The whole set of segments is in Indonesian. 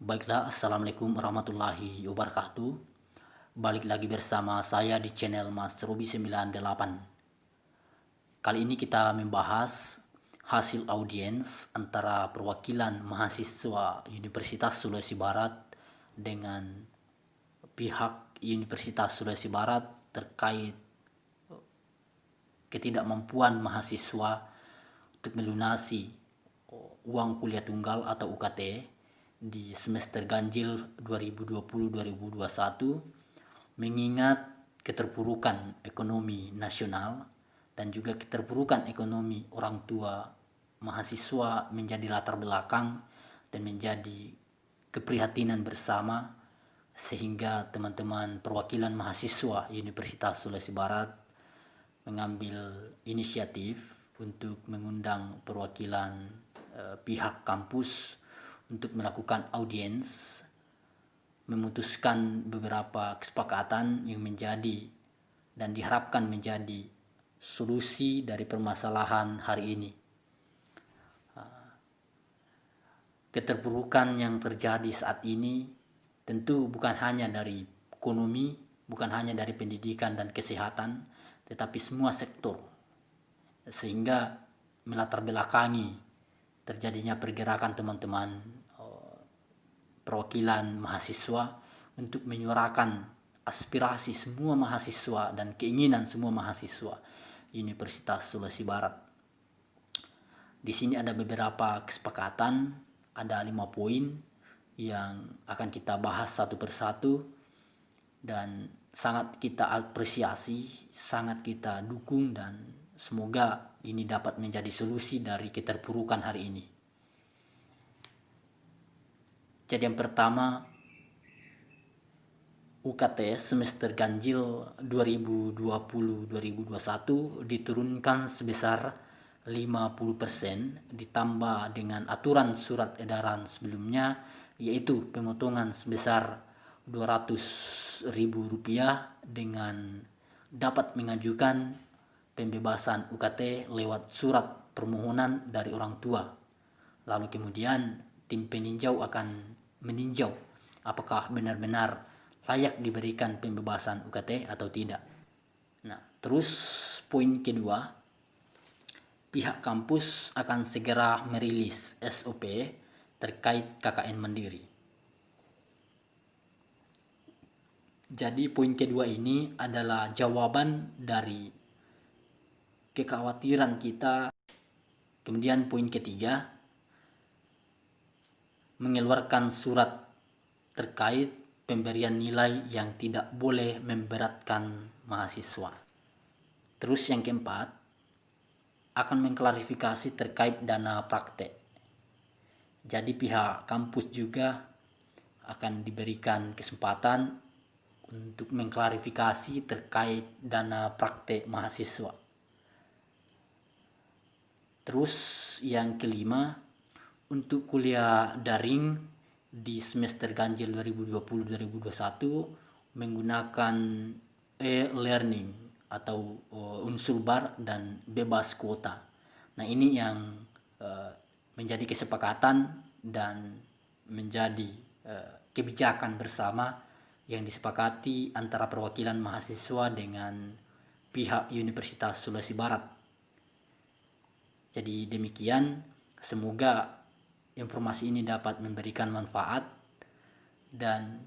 Baiklah, Assalamualaikum warahmatullahi wabarakatuh. Balik lagi bersama saya di channel Mas Ruby 98. Kali ini kita membahas hasil audiens antara perwakilan mahasiswa Universitas Sulawesi Barat dengan pihak Universitas Sulawesi Barat terkait ketidakmampuan mahasiswa untuk melunasi uang kuliah tunggal atau UKT di semester ganjil 2020-2021 mengingat keterpurukan ekonomi nasional dan juga keterpurukan ekonomi orang tua mahasiswa menjadi latar belakang dan menjadi keprihatinan bersama sehingga teman-teman perwakilan mahasiswa Universitas Sulawesi Barat mengambil inisiatif untuk mengundang perwakilan eh, pihak kampus untuk melakukan audiens memutuskan beberapa kesepakatan yang menjadi dan diharapkan menjadi solusi dari permasalahan hari ini. Ah, keterpurukan yang terjadi saat ini tentu bukan hanya dari ekonomi, bukan hanya dari pendidikan dan kesehatan, tetapi semua sektor. Sehingga melatar belakangi terjadinya pergerakan teman-teman perwakilan mahasiswa untuk menyuarakan aspirasi semua mahasiswa dan keinginan semua mahasiswa Universitas Sulawesi Barat. Di sini ada beberapa kesepakatan, ada lima poin yang akan kita bahas satu persatu dan sangat kita apresiasi, sangat kita dukung dan semoga ini dapat menjadi solusi dari keterpurukan hari ini. Jadi yang pertama UKT semester ganjil 2020-2021 diturunkan sebesar 50% ditambah dengan aturan surat edaran sebelumnya yaitu pemotongan sebesar Rp200.000 dengan dapat mengajukan pembebasan UKT lewat surat permohonan dari orang tua. Lalu kemudian tim peninjau akan meninjau apakah benar-benar layak diberikan pembebasan UKT atau tidak. Nah, terus poin kedua, pihak kampus akan segera merilis SOP terkait KKN Mandiri. Jadi poin kedua ini adalah jawaban dari kekhawatiran kita. Kemudian poin ketiga, mengeluarkan surat terkait pemberian nilai yang tidak boleh memberatkan mahasiswa. Terus yang keempat, akan mengklarifikasi terkait dana praktek. Jadi pihak kampus juga akan diberikan kesempatan untuk mengklarifikasi terkait dana praktek mahasiswa. Terus yang kelima, untuk kuliah daring di semester ganjil 2020-2021 menggunakan e-learning atau uh, unsur bar dan bebas kuota. Nah ini yang uh, menjadi kesepakatan dan menjadi uh, kebijakan bersama yang disepakati antara perwakilan mahasiswa dengan pihak Universitas Sulawesi Barat. Jadi demikian, semoga informasi ini dapat memberikan manfaat dan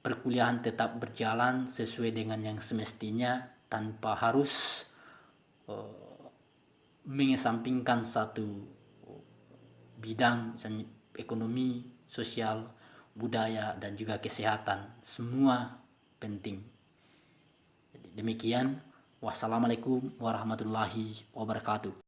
perkuliahan tetap berjalan sesuai dengan yang semestinya tanpa harus uh, mengesampingkan satu bidang ekonomi, sosial, budaya dan juga kesehatan semua penting. Demikian, wassalamualaikum warahmatullahi wabarakatuh.